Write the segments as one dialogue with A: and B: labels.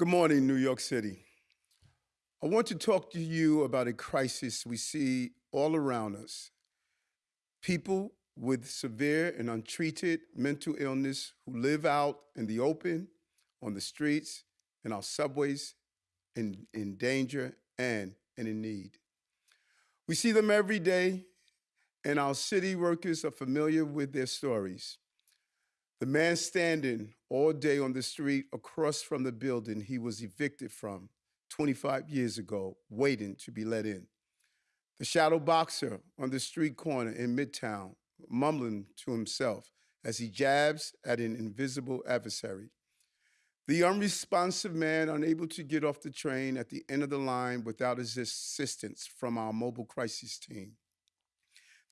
A: Good morning, New York City. I want to talk to you about a crisis we see all around us. People with severe and untreated mental illness who live out in the open, on the streets, in our subways, in, in danger and, and in need. We see them every day, and our city workers are familiar with their stories. The man standing all day on the street across from the building he was evicted from 25 years ago, waiting to be let in. The shadow boxer on the street corner in Midtown, mumbling to himself as he jabs at an invisible adversary. The unresponsive man unable to get off the train at the end of the line without assistance from our mobile crisis team.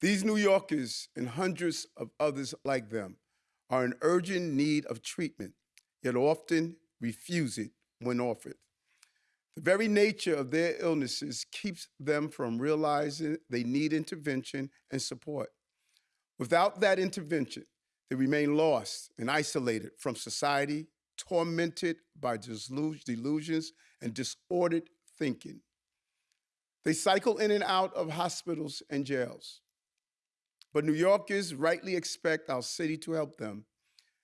A: These New Yorkers and hundreds of others like them are in urgent need of treatment, yet often refuse it when offered. The very nature of their illnesses keeps them from realizing they need intervention and support. Without that intervention, they remain lost and isolated from society, tormented by delusions and disordered thinking. They cycle in and out of hospitals and jails. But New Yorkers rightly expect our city to help them,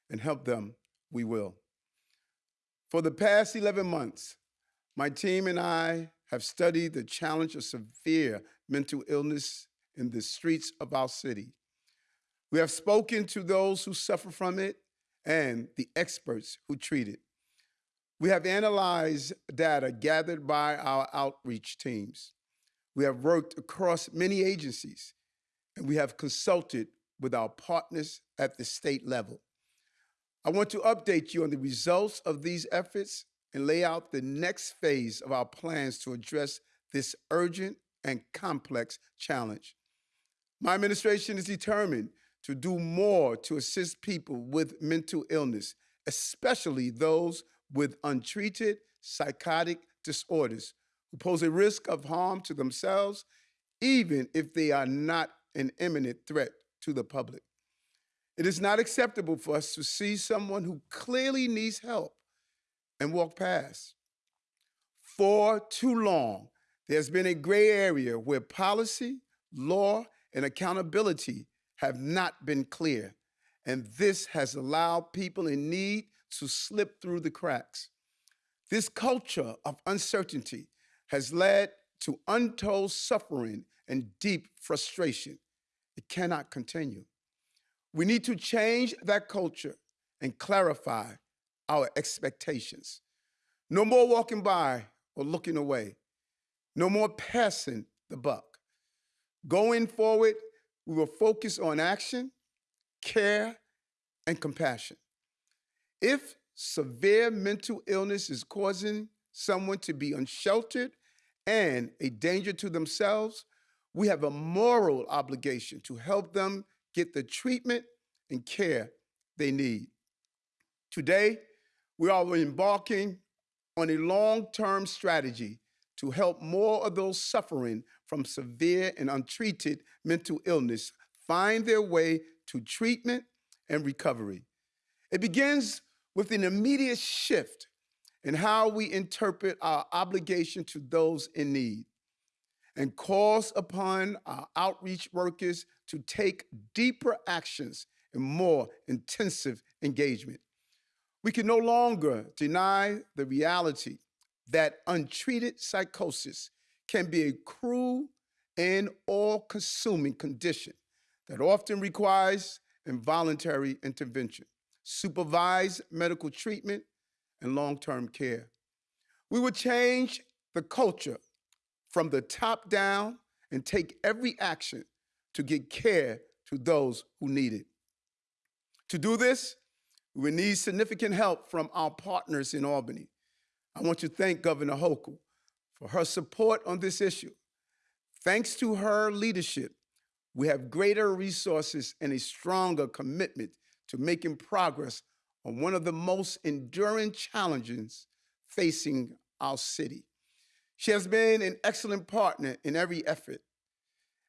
A: and help them we will. For the past 11 months, my team and I have studied the challenge of severe mental illness in the streets of our city. We have spoken to those who suffer from it and the experts who treat it. We have analyzed data gathered by our outreach teams. We have worked across many agencies, and we have consulted with our partners at the state level. I want to update you on the results of these efforts and lay out the next phase of our plans to address this urgent and complex challenge. My administration is determined to do more to assist people with mental illness, especially those with untreated psychotic disorders who pose a risk of harm to themselves, even if they are not an imminent threat to the public. It is not acceptable for us to see someone who clearly needs help and walk past. For too long, there's been a gray area where policy, law, and accountability have not been clear, and this has allowed people in need to slip through the cracks. This culture of uncertainty has led to untold suffering and deep frustration. It cannot continue. We need to change that culture and clarify our expectations. No more walking by or looking away. No more passing the buck. Going forward, we will focus on action, care, and compassion. If severe mental illness is causing someone to be unsheltered and a danger to themselves, we have a moral obligation to help them get the treatment and care they need. Today, we are embarking on a long-term strategy to help more of those suffering from severe and untreated mental illness find their way to treatment and recovery. It begins with an immediate shift in how we interpret our obligation to those in need and calls upon our outreach workers to take deeper actions and more intensive engagement. We can no longer deny the reality that untreated psychosis can be a cruel and all-consuming condition that often requires involuntary intervention, supervised medical treatment, and long-term care. We will change the culture from the top down and take every action to get care to those who need it. To do this, we need significant help from our partners in Albany. I want to thank Governor Hochul for her support on this issue. Thanks to her leadership, we have greater resources and a stronger commitment to making progress on one of the most enduring challenges facing our city. She has been an excellent partner in every effort,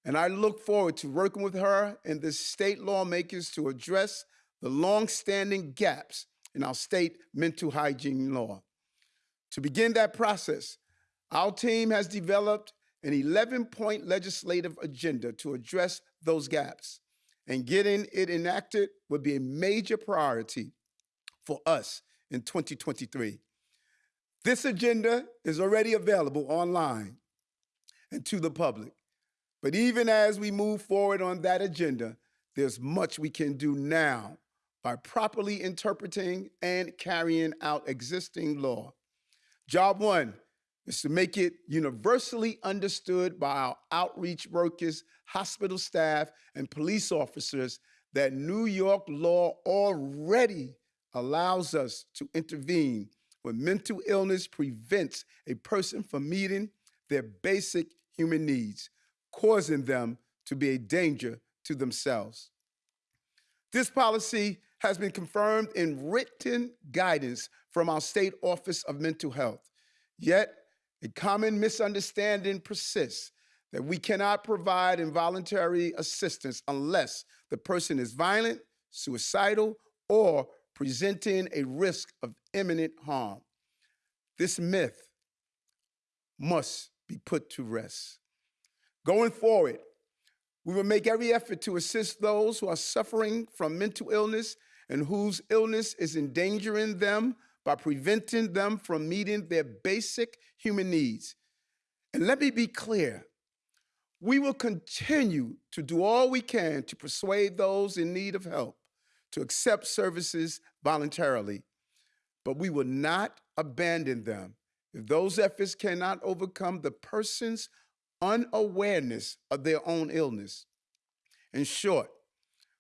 A: and I look forward to working with her and the state lawmakers to address the long-standing gaps in our state mental hygiene law. To begin that process, our team has developed an 11 point legislative agenda to address those gaps, and getting it enacted would be a major priority for us in 2023. This agenda is already available online and to the public. But even as we move forward on that agenda, there's much we can do now by properly interpreting and carrying out existing law. Job one is to make it universally understood by our outreach workers, hospital staff, and police officers that New York law already allows us to intervene when mental illness prevents a person from meeting their basic human needs, causing them to be a danger to themselves. This policy has been confirmed in written guidance from our state office of mental health. Yet, a common misunderstanding persists that we cannot provide involuntary assistance unless the person is violent, suicidal, or presenting a risk of imminent harm. This myth must be put to rest. Going forward, we will make every effort to assist those who are suffering from mental illness and whose illness is endangering them by preventing them from meeting their basic human needs. And let me be clear we will continue to do all we can to persuade those in need of help to accept services voluntarily, but we will not abandon them if those efforts cannot overcome the person's unawareness of their own illness. In short,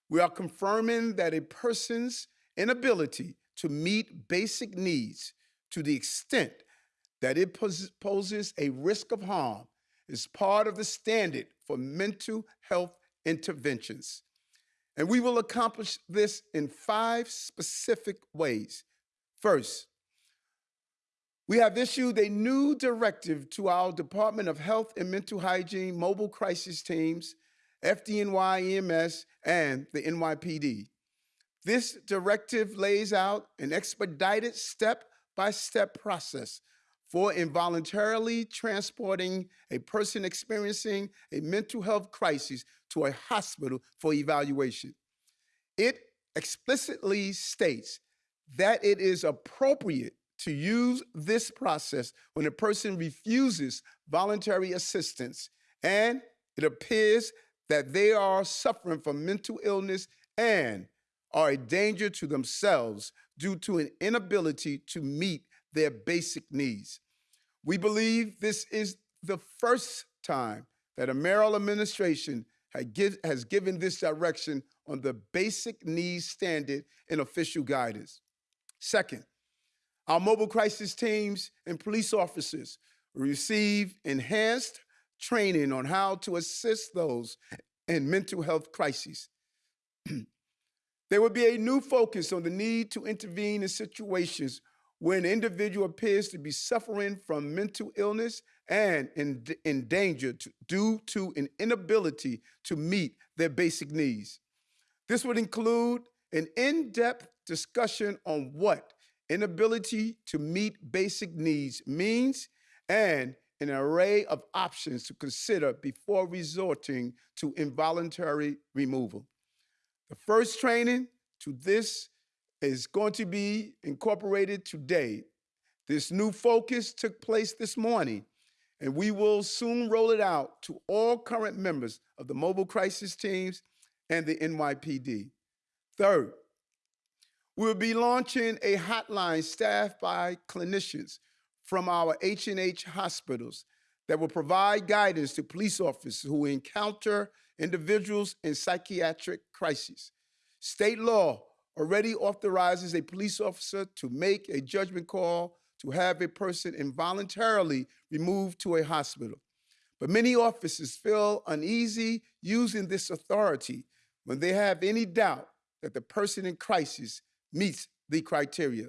A: we are confirming that a person's inability to meet basic needs to the extent that it poses a risk of harm is part of the standard for mental health interventions. And we will accomplish this in five specific ways. First, we have issued a new directive to our Department of Health and Mental Hygiene mobile crisis teams, FDNY EMS, and the NYPD. This directive lays out an expedited step by step process for involuntarily transporting a person experiencing a mental health crisis to a hospital for evaluation. It explicitly states that it is appropriate to use this process when a person refuses voluntary assistance and it appears that they are suffering from mental illness and are a danger to themselves due to an inability to meet their basic needs. We believe this is the first time that a mayoral administration has given this direction on the basic needs standard in official guidance. Second, our mobile crisis teams and police officers receive enhanced training on how to assist those in mental health crises. there will be a new focus on the need to intervene in situations where an individual appears to be suffering from mental illness and in, in danger to, due to an inability to meet their basic needs. This would include an in depth discussion on what inability to meet basic needs means and an array of options to consider before resorting to involuntary removal. The first training to this is going to be incorporated today. This new focus took place this morning, and we will soon roll it out to all current members of the mobile crisis teams and the NYPD. Third, we'll be launching a hotline staffed by clinicians from our H&H hospitals that will provide guidance to police officers who encounter individuals in psychiatric crises. State law already authorizes a police officer to make a judgment call to have a person involuntarily removed to a hospital. But many officers feel uneasy using this authority when they have any doubt that the person in crisis meets the criteria.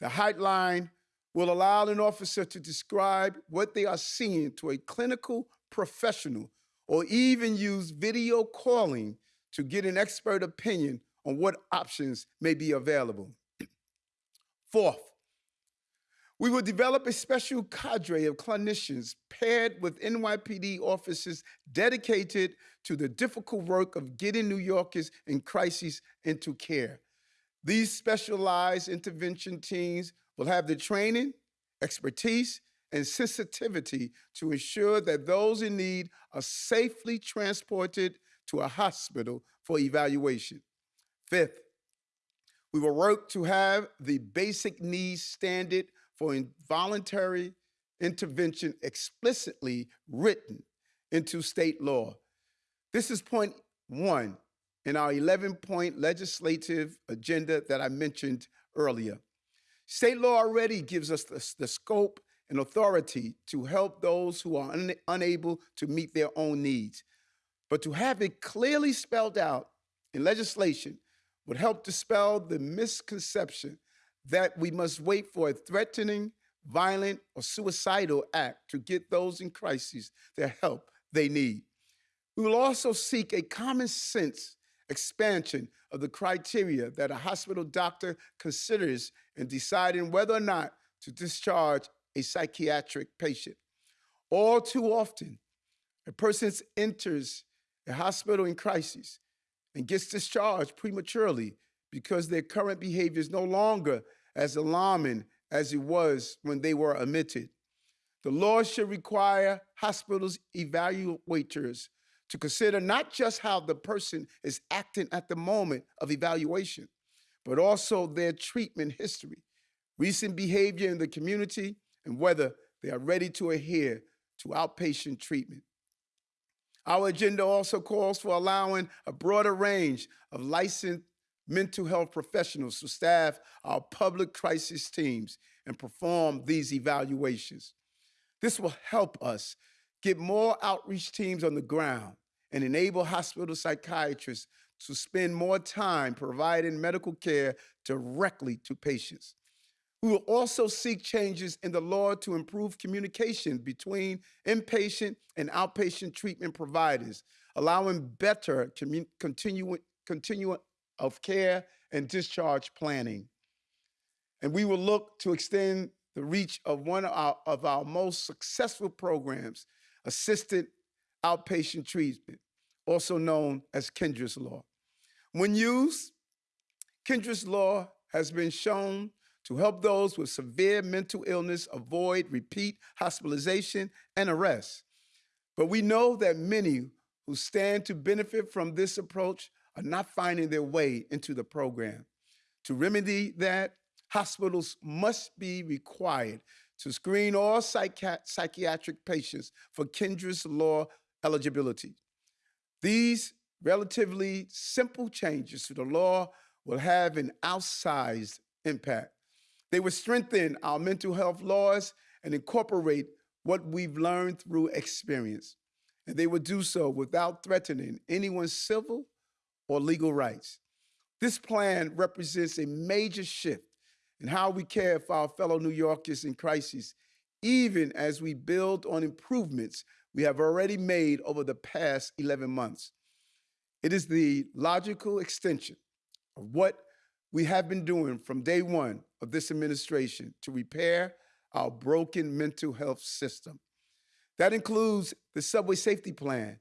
A: The hotline will allow an officer to describe what they are seeing to a clinical professional or even use video calling to get an expert opinion on what options may be available. Fourth, We will develop a special cadre of clinicians paired with NYPD officers dedicated to the difficult work of getting New Yorkers in crises into care. These specialized intervention teams will have the training, expertise, and sensitivity to ensure that those in need are safely transported to a hospital for evaluation. Fifth, we will work to have the basic needs standard for involuntary intervention explicitly written into state law. This is point one in our 11 point legislative agenda that I mentioned earlier. State law already gives us the, the scope and authority to help those who are un- unable to meet their own needs. But to have it clearly spelled out in legislation would help dispel the misconception that we must wait for a threatening, violent, or suicidal act to get those in crisis the help they need. We will also seek a common sense expansion of the criteria that a hospital doctor considers in deciding whether or not to discharge a psychiatric patient. All too often, a person enters a hospital in crisis and gets discharged prematurely because their current behavior is no longer as alarming as it was when they were admitted. The law should require hospitals evaluators to consider not just how the person is acting at the moment of evaluation, but also their treatment history, recent behavior in the community, and whether they are ready to adhere to outpatient treatment. Our agenda also calls for allowing a broader range of licensed mental health professionals to staff our public crisis teams and perform these evaluations. This will help us get more outreach teams on the ground and enable hospital psychiatrists to spend more time providing medical care directly to patients. We will also seek changes in the law to improve communication between inpatient and outpatient treatment providers, allowing better continu- continuum of care and discharge planning. And we will look to extend the reach of one of our, of our most successful programs, assisted outpatient treatment, also known as Kendra's Law. When used, Kendra's Law has been shown to help those with severe mental illness avoid repeat hospitalization and arrest. But we know that many who stand to benefit from this approach are not finding their way into the program. To remedy that, hospitals must be required to screen all psychi- psychiatric patients for Kendra's Law eligibility. These relatively simple changes to the law will have an outsized impact. They will strengthen our mental health laws and incorporate what we've learned through experience. And they will do so without threatening anyone's civil or legal rights. This plan represents a major shift in how we care for our fellow New Yorkers in crisis, even as we build on improvements we have already made over the past 11 months. It is the logical extension of what we have been doing from day one of this administration to repair our broken mental health system. That includes the subway safety plan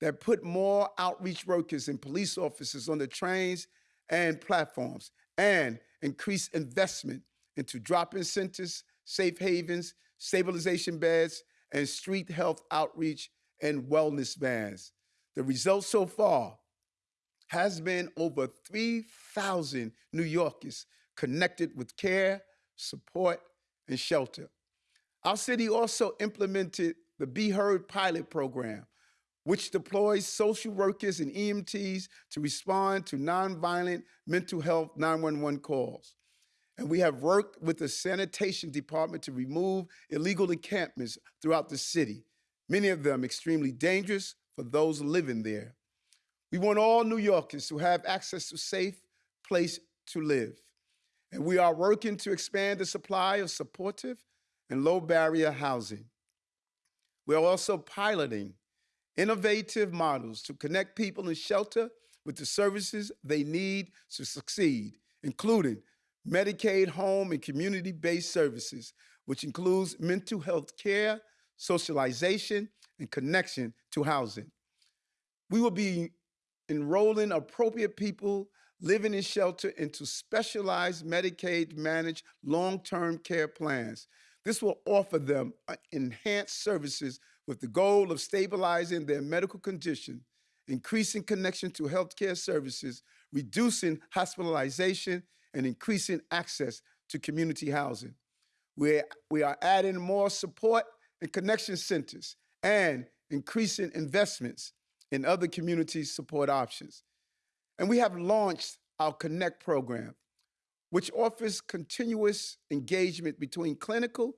A: that put more outreach workers and police officers on the trains and platforms and increased investment into drop-in centers, safe havens, stabilization beds, and street health outreach and wellness vans. The result so far has been over 3,000 New Yorkers connected with care, support, and shelter. Our city also implemented the B-HEARD pilot program, which deploys social workers and EMTs to respond to nonviolent mental health 911 calls. And we have worked with the sanitation department to remove illegal encampments throughout the city, many of them extremely dangerous for those living there. We want all New Yorkers to have access to safe place to live. And we are working to expand the supply of supportive and low barrier housing. We are also piloting innovative models to connect people in shelter with the services they need to succeed, including Medicaid home and community based services, which includes mental health care, socialization, and connection to housing. We will be enrolling appropriate people living in shelter into specialized Medicaid managed long term care plans. This will offer them uh, enhanced services with the goal of stabilizing their medical condition, increasing connection to healthcare services, reducing hospitalization, and increasing access to community housing. We're, we are adding more support and connection centers and increasing investments in other community support options. And we have launched our Connect program, which offers continuous engagement between clinical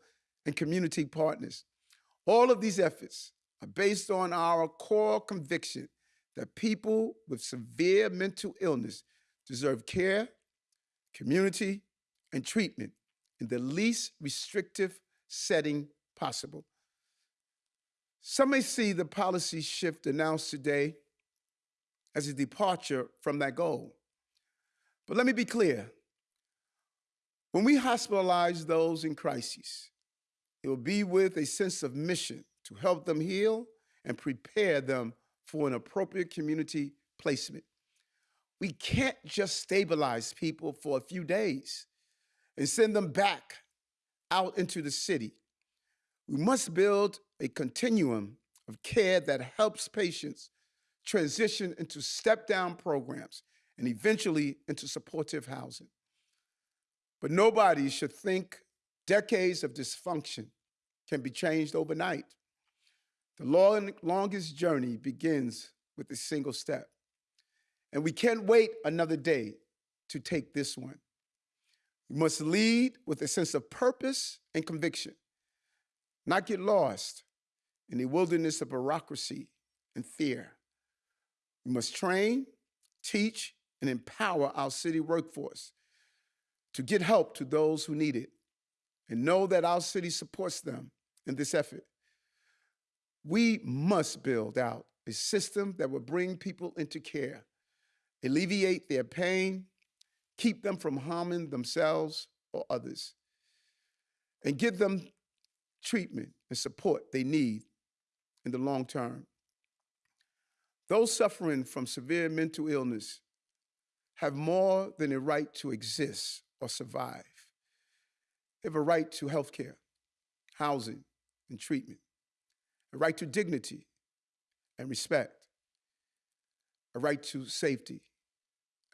A: and community partners. All of these efforts are based on our core conviction that people with severe mental illness deserve care, community, and treatment in the least restrictive setting possible. Some may see the policy shift announced today as a departure from that goal. But let me be clear. When we hospitalize those in crises, it will be with a sense of mission to help them heal and prepare them for an appropriate community placement. We can't just stabilize people for a few days and send them back out into the city. We must build a continuum of care that helps patients transition into step down programs and eventually into supportive housing. But nobody should think decades of dysfunction can be changed overnight. The long, longest journey begins with a single step. And we can't wait another day to take this one. We must lead with a sense of purpose and conviction, not get lost in the wilderness of bureaucracy and fear. We must train, teach, and empower our city workforce to get help to those who need it and know that our city supports them in this effort. We must build out a system that will bring people into care, alleviate their pain, keep them from harming themselves or others, and give them treatment and support they need in the long term. Those suffering from severe mental illness have more than a right to exist or survive. They have a right to health care, housing, and treatment, a right to dignity and respect, a right to safety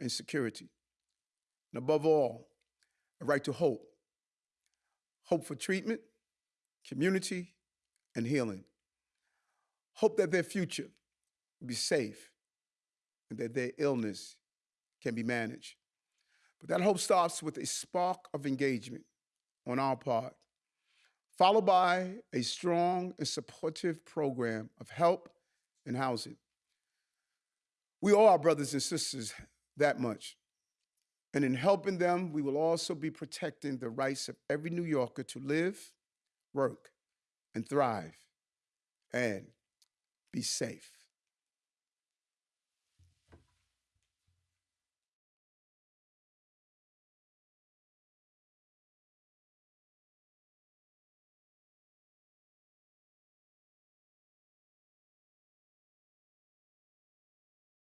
A: and security, and above all, a right to hope. Hope for treatment, community, and healing. Hope that their future will be safe and that their illness can be managed. But that hope starts with a spark of engagement on our part, followed by a strong and supportive program of help and housing. We owe our brothers and sisters that much. And in helping them, we will also be protecting the rights of every New Yorker to live, work, and thrive, and be safe.